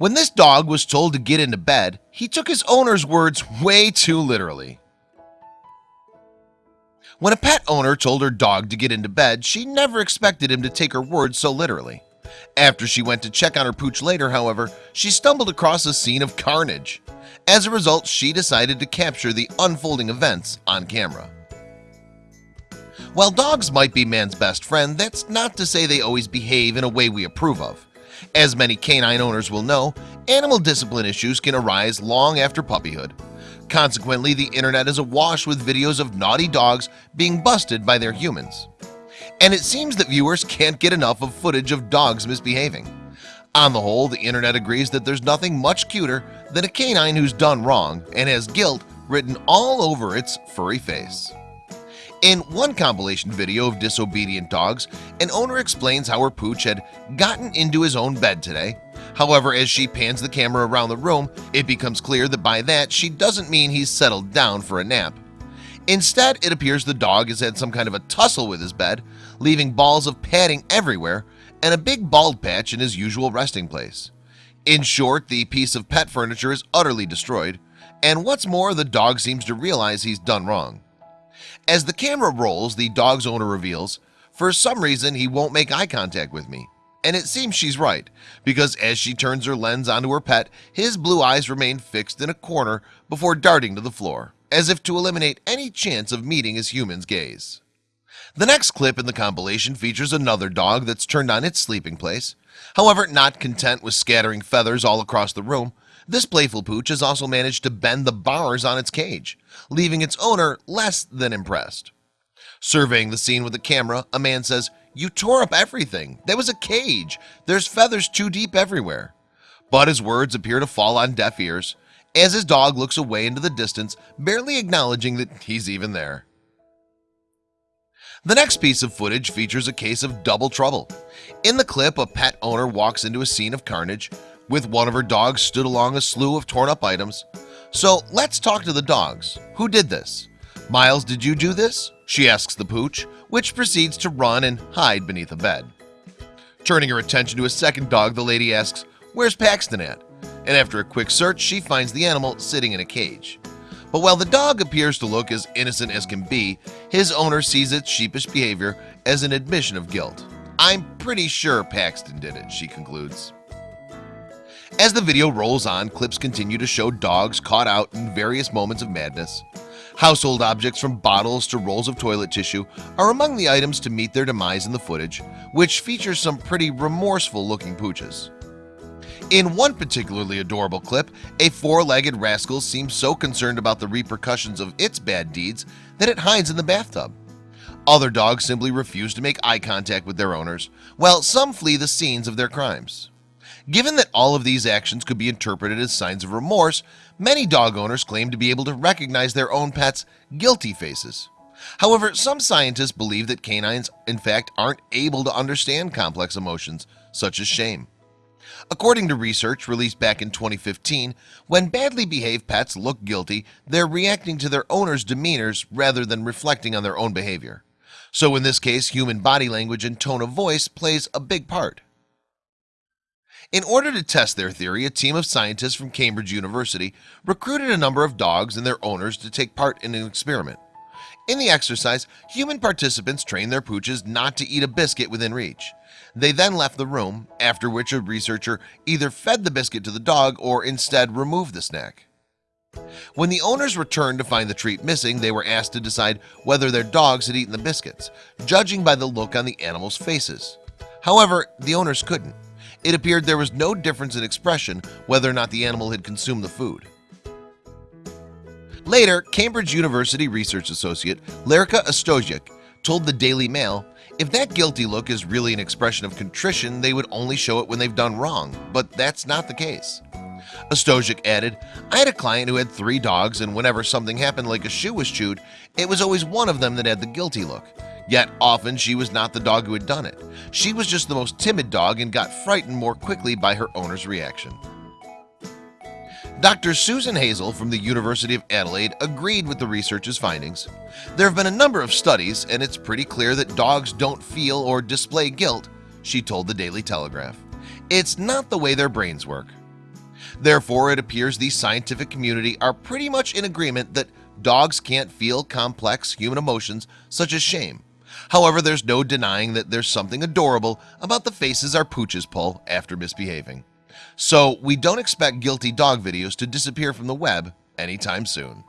When this dog was told to get into bed, he took his owner's words way too literally. When a pet owner told her dog to get into bed, she never expected him to take her words so literally. After she went to check on her pooch later, however, she stumbled across a scene of carnage. As a result, she decided to capture the unfolding events on camera. While dogs might be man's best friend, that's not to say they always behave in a way we approve of. As many canine owners will know, animal discipline issues can arise long after puppyhood. Consequently, the internet is awash with videos of naughty dogs being busted by their humans. And it seems that viewers can't get enough of footage of dogs misbehaving. On the whole, the internet agrees that there's nothing much cuter than a canine who's done wrong and has guilt written all over its furry face. In one compilation video of disobedient dogs, an owner explains how her pooch had gotten into his own bed today. However, as she pans the camera around the room, it becomes clear that by that she doesn't mean he's settled down for a nap. Instead, it appears the dog has had some kind of a tussle with his bed, leaving balls of padding everywhere and a big bald patch in his usual resting place. In short, the piece of pet furniture is utterly destroyed, and what's more, the dog seems to realize he's done wrong. As the camera rolls, the dog's owner reveals, for some reason he won't make eye contact with me. And it seems she's right, because as she turns her lens onto her pet, his blue eyes remain fixed in a corner before darting to the floor, as if to eliminate any chance of meeting his human's gaze. The next clip in the compilation features another dog that's turned on its sleeping place. However, not content with scattering feathers all across the room, this playful pooch has also managed to bend the bars on its cage, leaving its owner less than impressed. Surveying the scene with a camera, a man says, You tore up everything. There was a cage. There's feathers too deep everywhere. But his words appear to fall on deaf ears as his dog looks away into the distance, barely acknowledging that he's even there. The next piece of footage features a case of double trouble. In the clip, a pet owner walks into a scene of carnage with one of her dogs stood along a slew of torn up items. So let's talk to the dogs. Who did this? Miles, did you do this? She asks the pooch, which proceeds to run and hide beneath a bed. Turning her attention to a second dog, the lady asks, Where's Paxton at? And after a quick search, she finds the animal sitting in a cage. But while the dog appears to look as innocent as can be, his owner sees its sheepish behavior as an admission of guilt. I'm pretty sure Paxton did it, she concludes. As the video rolls on, clips continue to show dogs caught out in various moments of madness. Household objects from bottles to rolls of toilet tissue are among the items to meet their demise in the footage, which features some pretty remorseful looking pooches. In one particularly adorable clip, a four-legged rascal seems so concerned about the repercussions of its bad deeds that it hides in the bathtub. Other dogs simply refuse to make eye contact with their owners, while some flee the scenes of their crimes. Given that all of these actions could be interpreted as signs of remorse, many dog owners claim to be able to recognize their own pets' guilty faces. However, some scientists believe that canines in fact aren't able to understand complex emotions such as shame. According to research released back in 2015, when badly behaved pets look guilty, they're reacting to their owner's demeanors rather than reflecting on their own behavior. So in this case, human body language and tone of voice plays a big part. In order to test their theory, a team of scientists from Cambridge University recruited a number of dogs and their owners to take part in an experiment. In the exercise, human participants trained their pooches not to eat a biscuit within reach. They then left the room, after which a researcher either fed the biscuit to the dog or instead removed the snack. When the owners returned to find the treat missing, they were asked to decide whether their dogs had eaten the biscuits, judging by the look on the animals' faces. However, the owners couldn't it appeared there was no difference in expression whether or not the animal had consumed the food. Later Cambridge University research associate Ljerka Ostojic told the Daily Mail if that guilty look is really an expression of contrition they would only show it when they've done wrong but that's not the case. Ostojic added I had a client who had three dogs and whenever something happened like a shoe was chewed it was always one of them that had the guilty look Yet often she was not the dog who had done it. She was just the most timid dog and got frightened more quickly by her owner's reaction. Dr. Susan Hazel from the University of Adelaide agreed with the research's findings. There have been a number of studies and it's pretty clear that dogs don't feel or display guilt She told the Daily Telegraph. It's not the way their brains work. Therefore, it appears the scientific community are pretty much in agreement that dogs can't feel complex human emotions such as shame However, there's no denying that there's something adorable about the faces our pooches pull after misbehaving. So we don't expect guilty dog videos to disappear from the web anytime soon